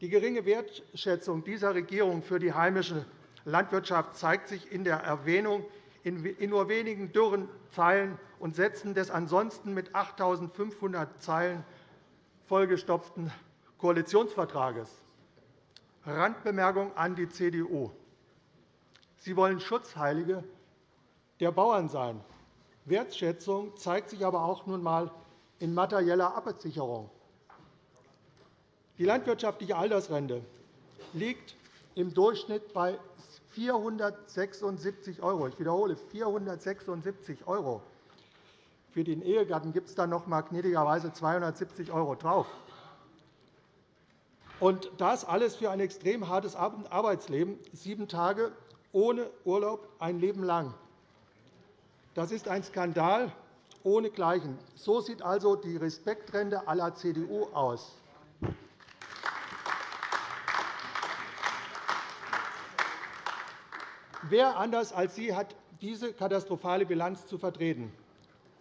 Speaker 5: Die geringe Wertschätzung dieser Regierung für die heimische Landwirtschaft zeigt sich in der Erwähnung in nur wenigen dürren Zeilen und Sätzen des ansonsten mit 8.500 Zeilen vollgestopften Koalitionsvertrages. Randbemerkung an die CDU. Sie wollen Schutzheilige der Bauern sein. Wertschätzung zeigt sich aber auch nun einmal in materieller Absicherung. Die landwirtschaftliche Altersrente liegt im Durchschnitt bei 476 €. Ich wiederhole, 476 €. Für den Ehegatten gibt es dann noch einmal gnädigerweise 270 € drauf. Und das alles für ein extrem hartes Arbeitsleben, sieben Tage ohne Urlaub ein Leben lang. Das ist ein Skandal ohnegleichen. So sieht also die Respektrente aller CDU aus. Wer anders als Sie hat diese katastrophale Bilanz zu vertreten?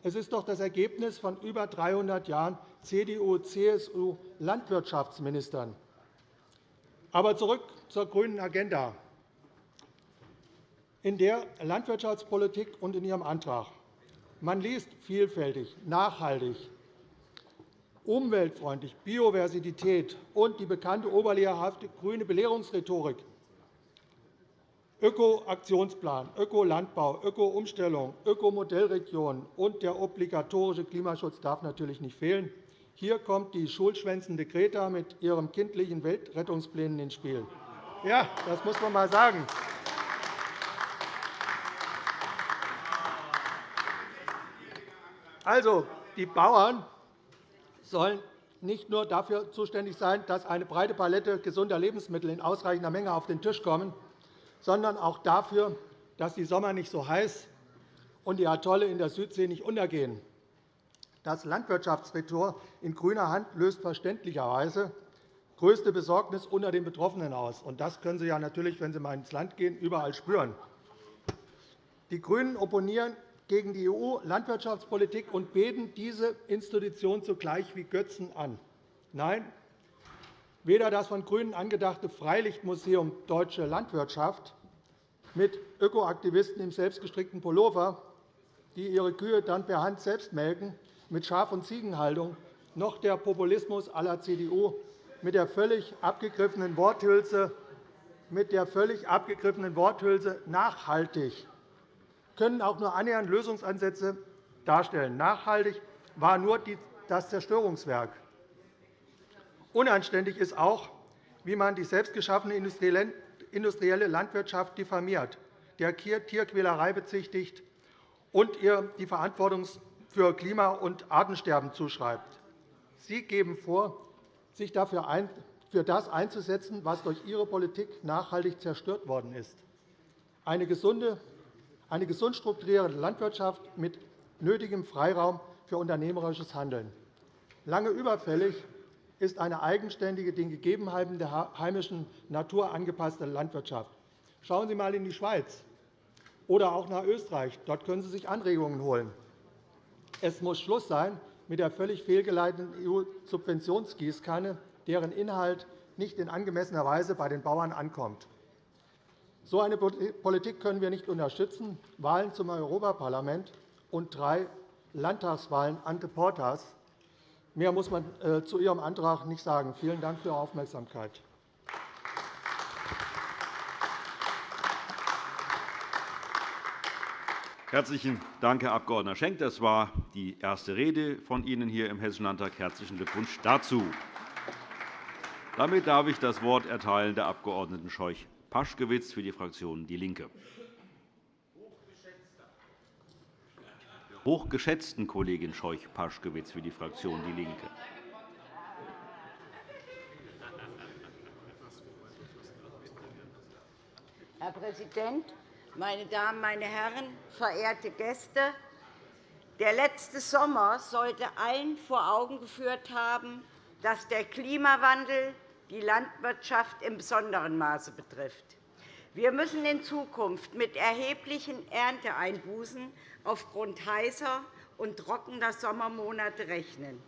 Speaker 5: Es ist doch das Ergebnis von über 300 Jahren CDU-CSU-Landwirtschaftsministern. Aber zurück zur grünen Agenda. In der Landwirtschaftspolitik und in Ihrem Antrag. Man liest vielfältig, nachhaltig, umweltfreundlich, Biodiversität und die bekannte oberlehrhafte grüne Belehrungsrhetorik Öko-Aktionsplan, Ökolandbau, Öko-Umstellung, Ökomodellregion und der obligatorische Klimaschutz darf natürlich nicht fehlen. Hier kommt die schulschwänzende Greta mit ihren kindlichen Weltrettungsplänen ins Spiel. Ja, das muss man einmal sagen. Also, die Bauern sollen nicht nur dafür zuständig sein, dass eine breite Palette gesunder Lebensmittel in ausreichender Menge auf den Tisch kommen, sondern auch dafür, dass die Sommer nicht so heiß und die Atolle in der Südsee nicht untergehen. Das Landwirtschaftsressort in grüner Hand löst verständlicherweise größte Besorgnis unter den Betroffenen aus. Das können Sie ja natürlich, wenn Sie mal ins Land gehen, überall spüren. Die GRÜNEN opponieren gegen die EU-Landwirtschaftspolitik und beten diese Institution zugleich wie Götzen an. Nein, Weder das von GRÜNEN angedachte Freilichtmuseum Deutsche Landwirtschaft mit Ökoaktivisten im selbstgestrickten Pullover, die ihre Kühe dann per Hand selbst melken, mit Schaf- und Ziegenhaltung, noch der Populismus aller CDU mit der völlig abgegriffenen Worthülse, mit der völlig abgegriffenen Worthülse nachhaltig können auch nur annähernd Lösungsansätze darstellen. Nachhaltig war nur das Zerstörungswerk. Unanständig ist auch, wie man die selbstgeschaffene industrielle Landwirtschaft diffamiert, der Tierquälerei bezichtigt und ihr die Verantwortung für Klima- und Artensterben zuschreibt. Sie geben vor, sich dafür für das einzusetzen, was durch Ihre Politik nachhaltig zerstört worden ist. Eine gesunde, eine gesund strukturierte Landwirtschaft mit nötigem Freiraum für unternehmerisches Handeln. Lange überfällig ist eine eigenständige, den Gegebenheiten der heimischen Natur angepasste Landwirtschaft. Schauen Sie einmal in die Schweiz oder auch nach Österreich. Dort können Sie sich Anregungen holen. Es muss Schluss sein mit der völlig fehlgeleiteten EU-Subventionsgießkanne, deren Inhalt nicht in angemessener Weise bei den Bauern ankommt. So eine Politik können wir nicht unterstützen. Wahlen zum Europaparlament und drei Landtagswahlen ante portas Mehr muss man äh, zu Ihrem Antrag nicht sagen. Vielen Dank für Ihre Aufmerksamkeit.
Speaker 1: Herzlichen Dank, Herr Abg. Schenk. Das war die erste Rede von Ihnen hier im Hessischen Landtag. Herzlichen Glückwunsch dazu. Damit darf ich das Wort erteilen der Abg. Scheuch-Paschkewitz für die Fraktion DIE LINKE. Hochgeschätzten Kollegin Scheuch-Paschkewitz für die Fraktion DIE LINKE.
Speaker 6: Herr Präsident, meine Damen, meine Herren, verehrte Gäste! Der letzte Sommer sollte allen vor Augen geführt haben, dass der Klimawandel die Landwirtschaft im besonderen Maße betrifft. Wir müssen in Zukunft mit erheblichen Ernteeinbußen aufgrund heißer und trockener Sommermonate rechnen.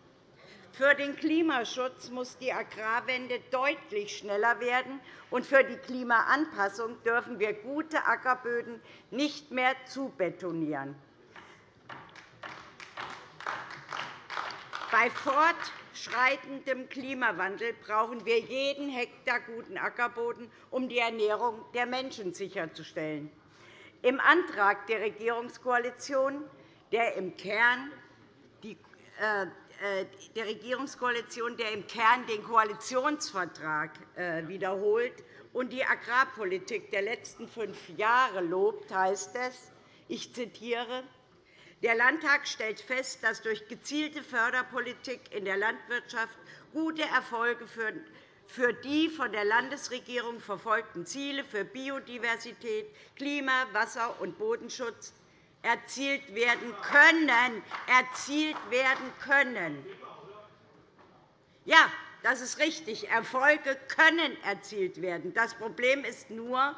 Speaker 6: Für den Klimaschutz muss die Agrarwende deutlich schneller werden, und für die Klimaanpassung dürfen wir gute Ackerböden nicht mehr zubetonieren. Bei fortschreitendem Klimawandel brauchen wir jeden Hektar guten Ackerboden, um die Ernährung der Menschen sicherzustellen. Im Antrag der Regierungskoalition, der im Kern die der Regierungskoalition, der im Kern den Koalitionsvertrag äh, wiederholt und die Agrarpolitik der letzten fünf Jahre lobt, heißt es, ich zitiere, der Landtag stellt fest, dass durch gezielte Förderpolitik in der Landwirtschaft gute Erfolge für die von der Landesregierung verfolgten Ziele für Biodiversität, Klima-, Wasser- und Bodenschutz erzielt werden können. Erzielt werden können. Ja, das ist richtig. Erfolge können erzielt werden. Das Problem ist nur,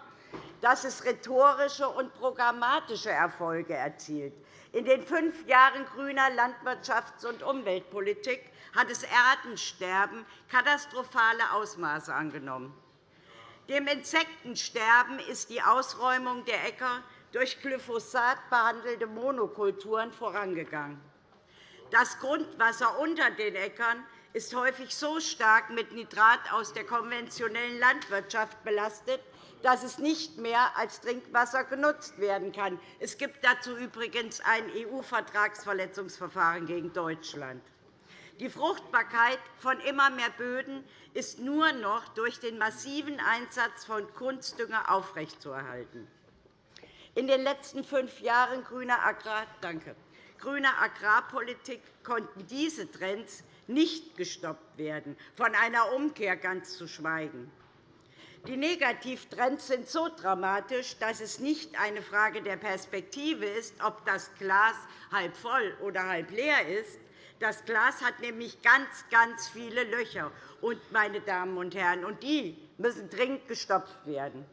Speaker 6: dass es rhetorische und programmatische Erfolge erzielt. In den fünf Jahren grüner Landwirtschafts- und Umweltpolitik hat das Artensterben katastrophale Ausmaße angenommen. Dem Insektensterben ist die Ausräumung der Äcker durch Glyphosat behandelte Monokulturen vorangegangen. Das Grundwasser unter den Äckern ist häufig so stark mit Nitrat aus der konventionellen Landwirtschaft belastet, dass es nicht mehr als Trinkwasser genutzt werden kann. Es gibt dazu übrigens ein EU-Vertragsverletzungsverfahren gegen Deutschland. Die Fruchtbarkeit von immer mehr Böden ist nur noch durch den massiven Einsatz von Kunstdünger aufrechtzuerhalten. In den letzten fünf Jahren grüner, Agrar Danke. grüner Agrarpolitik konnten diese Trends nicht gestoppt werden, von einer Umkehr ganz zu schweigen. Die Negativtrends sind so dramatisch, dass es nicht eine Frage der Perspektive ist, ob das Glas halb voll oder halb leer ist. Das Glas hat nämlich ganz, ganz viele Löcher, meine Damen und Herren, und die müssen dringend gestopft werden.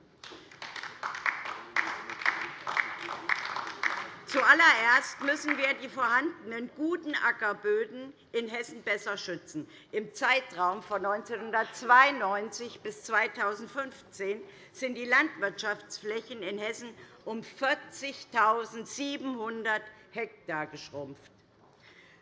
Speaker 6: Zuallererst müssen wir die vorhandenen guten Ackerböden in Hessen besser schützen. Im Zeitraum von 1992 bis 2015 sind die Landwirtschaftsflächen in Hessen um 40.700 Hektar geschrumpft.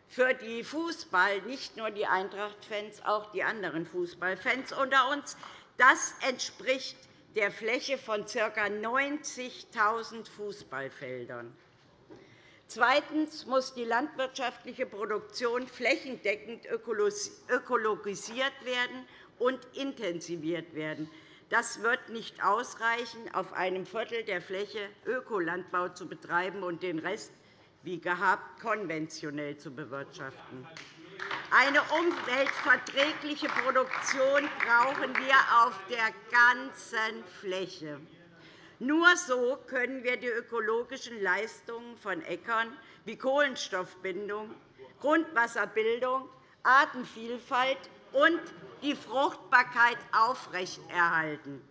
Speaker 6: Für die Fußball, nicht nur die Eintracht-Fans, auch die anderen Fußballfans unter uns, das entspricht der Fläche von ca. 90.000 Fußballfeldern. Zweitens muss die landwirtschaftliche Produktion flächendeckend ökologisiert werden und intensiviert werden. Das wird nicht ausreichen, auf einem Viertel der Fläche Ökolandbau zu betreiben und den Rest wie gehabt konventionell zu bewirtschaften. Eine umweltverträgliche Produktion brauchen wir auf der ganzen Fläche. Nur so können wir die ökologischen Leistungen von Äckern wie Kohlenstoffbindung, Grundwasserbildung, Artenvielfalt und die Fruchtbarkeit aufrechterhalten.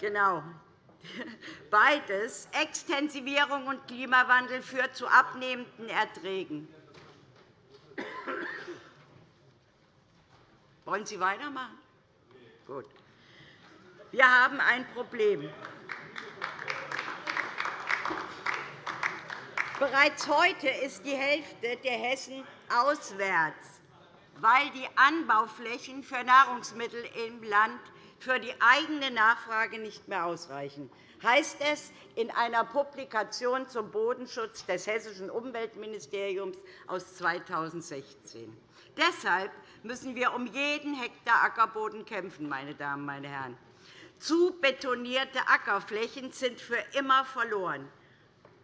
Speaker 6: Genau. Beides, Extensivierung und Klimawandel, führt zu abnehmenden Erträgen. Wollen Sie weitermachen? Gut. Wir haben ein Problem. Bereits heute ist die Hälfte der Hessen auswärts, weil die Anbauflächen für Nahrungsmittel im Land für die eigene Nachfrage nicht mehr ausreichen, heißt es in einer Publikation zum Bodenschutz des Hessischen Umweltministeriums aus 2016. Deshalb müssen wir um jeden Hektar Ackerboden kämpfen. Meine Damen, meine Herren. Zu betonierte Ackerflächen sind für immer verloren.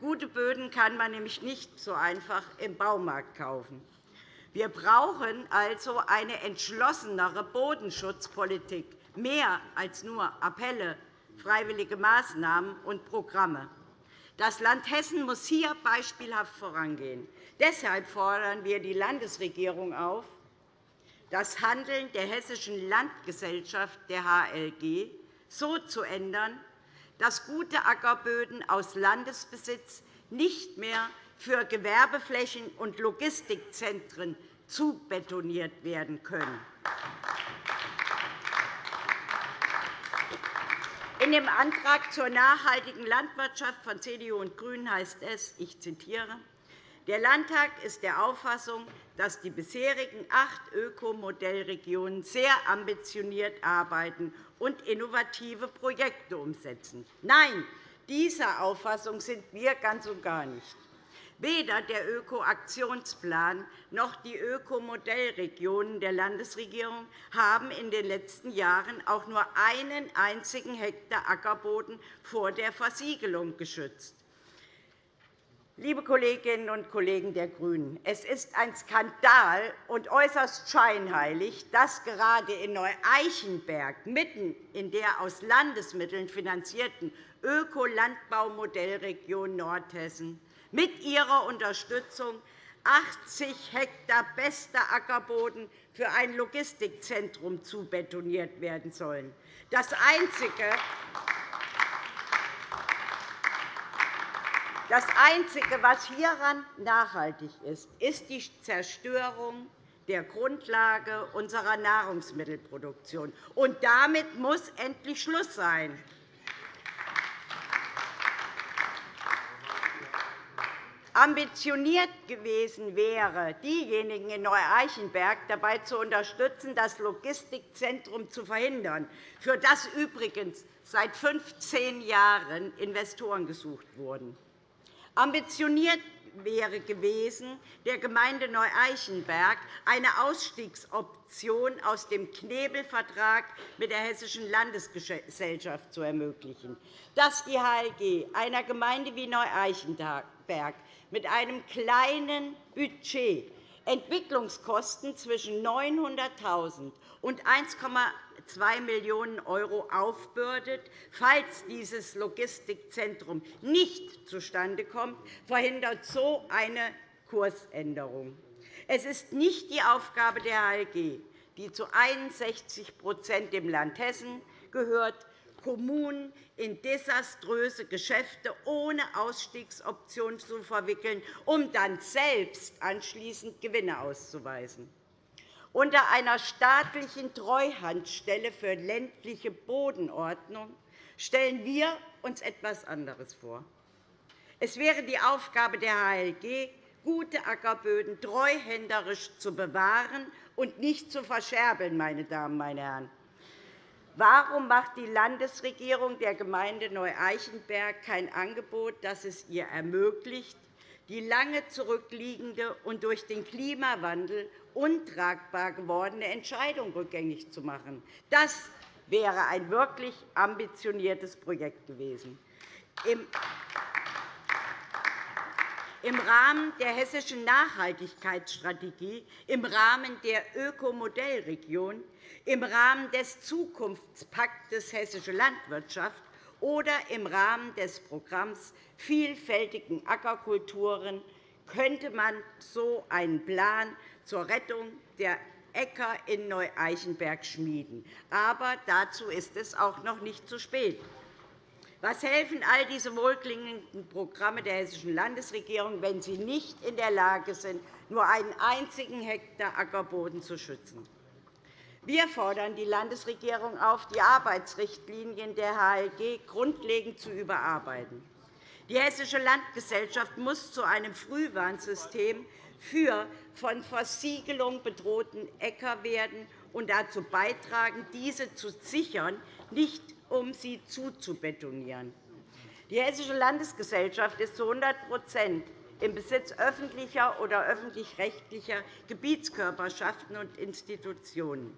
Speaker 6: Gute Böden kann man nämlich nicht so einfach im Baumarkt kaufen. Wir brauchen also eine entschlossenere Bodenschutzpolitik, mehr als nur Appelle, freiwillige Maßnahmen und Programme. Das Land Hessen muss hier beispielhaft vorangehen. Deshalb fordern wir die Landesregierung auf, das Handeln der Hessischen Landgesellschaft, der HLG, so zu ändern, dass gute Ackerböden aus Landesbesitz nicht mehr für Gewerbeflächen und Logistikzentren zubetoniert werden können. In dem Antrag zur nachhaltigen Landwirtschaft von CDU und GRÜNEN heißt es, ich zitiere, der Landtag ist der Auffassung, dass die bisherigen acht Ökomodellregionen sehr ambitioniert arbeiten und innovative Projekte umsetzen. Nein, dieser Auffassung sind wir ganz und gar nicht. Weder der Öko-Aktionsplan noch die Ökomodellregionen der Landesregierung haben in den letzten Jahren auch nur einen einzigen Hektar Ackerboden vor der Versiegelung geschützt. Liebe Kolleginnen und Kollegen der GRÜNEN, es ist ein Skandal und äußerst scheinheilig, dass gerade in Neu-Eichenberg, mitten in der aus Landesmitteln finanzierten Ökolandbaumodellregion Nordhessen, mit ihrer Unterstützung 80 Hektar bester Ackerboden für ein Logistikzentrum zubetoniert werden sollen. Das Einzige, Das Einzige, was hieran nachhaltig ist, ist die Zerstörung der Grundlage unserer Nahrungsmittelproduktion. Und damit muss endlich Schluss sein. Ambitioniert gewesen wäre, diejenigen in Neu-Eichenberg dabei zu unterstützen, das Logistikzentrum zu verhindern, für das übrigens seit 15 Jahren Investoren gesucht wurden. Ambitioniert wäre gewesen, der Gemeinde Neu-Eichenberg eine Ausstiegsoption aus dem Knebelvertrag mit der Hessischen Landesgesellschaft zu ermöglichen, dass die HLG einer Gemeinde wie Neu-Eichenberg mit einem kleinen Budget Entwicklungskosten zwischen 900.000 und 1,2 Millionen € aufbürdet, falls dieses Logistikzentrum nicht zustande kommt, verhindert so eine Kursänderung. Es ist nicht die Aufgabe der HLG, die zu 61% dem Land Hessen gehört, Kommunen in desaströse Geschäfte ohne Ausstiegsoption zu verwickeln, um dann selbst anschließend Gewinne auszuweisen. Unter einer staatlichen Treuhandstelle für ländliche Bodenordnung stellen wir uns etwas anderes vor. Es wäre die Aufgabe der HLG, gute Ackerböden treuhänderisch zu bewahren und nicht zu verscherbeln. Meine Damen, meine Herren. Warum macht die Landesregierung der Gemeinde Neu-Eichenberg kein Angebot, das es ihr ermöglicht, die lange zurückliegende und durch den Klimawandel untragbar gewordene Entscheidung rückgängig zu machen? Das wäre ein wirklich ambitioniertes Projekt gewesen. Im Rahmen der hessischen Nachhaltigkeitsstrategie, im Rahmen der Ökomodellregion im Rahmen des Zukunftspaktes Hessische Landwirtschaft oder im Rahmen des Programms Vielfältigen Ackerkulturen könnte man so einen Plan zur Rettung der Äcker in Neu-Eichenberg schmieden. Aber dazu ist es auch noch nicht zu spät. Was helfen all diese wohlklingenden Programme der Hessischen Landesregierung, wenn sie nicht in der Lage sind, nur einen einzigen Hektar Ackerboden zu schützen? Wir fordern die Landesregierung auf, die Arbeitsrichtlinien der HLG grundlegend zu überarbeiten. Die Hessische Landgesellschaft muss zu einem Frühwarnsystem für von Versiegelung bedrohten Äcker werden und dazu beitragen, diese zu sichern, nicht um sie zuzubetonieren. Die Hessische Landesgesellschaft ist zu 100% im Besitz öffentlicher oder öffentlich-rechtlicher Gebietskörperschaften und Institutionen.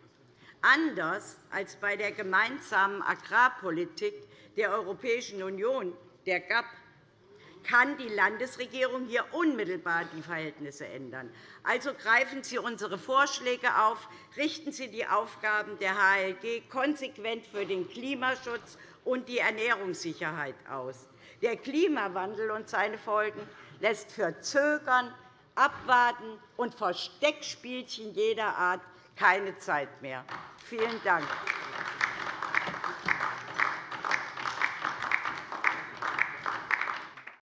Speaker 6: Anders als bei der gemeinsamen Agrarpolitik der Europäischen Union, der GAP, kann die Landesregierung hier unmittelbar die Verhältnisse ändern. Also greifen Sie unsere Vorschläge auf, richten Sie die Aufgaben der HLG konsequent für den Klimaschutz und die Ernährungssicherheit aus. Der Klimawandel und seine Folgen lässt für Zögern, Abwarten und Versteckspielchen jeder Art keine Zeit mehr. Vielen Dank.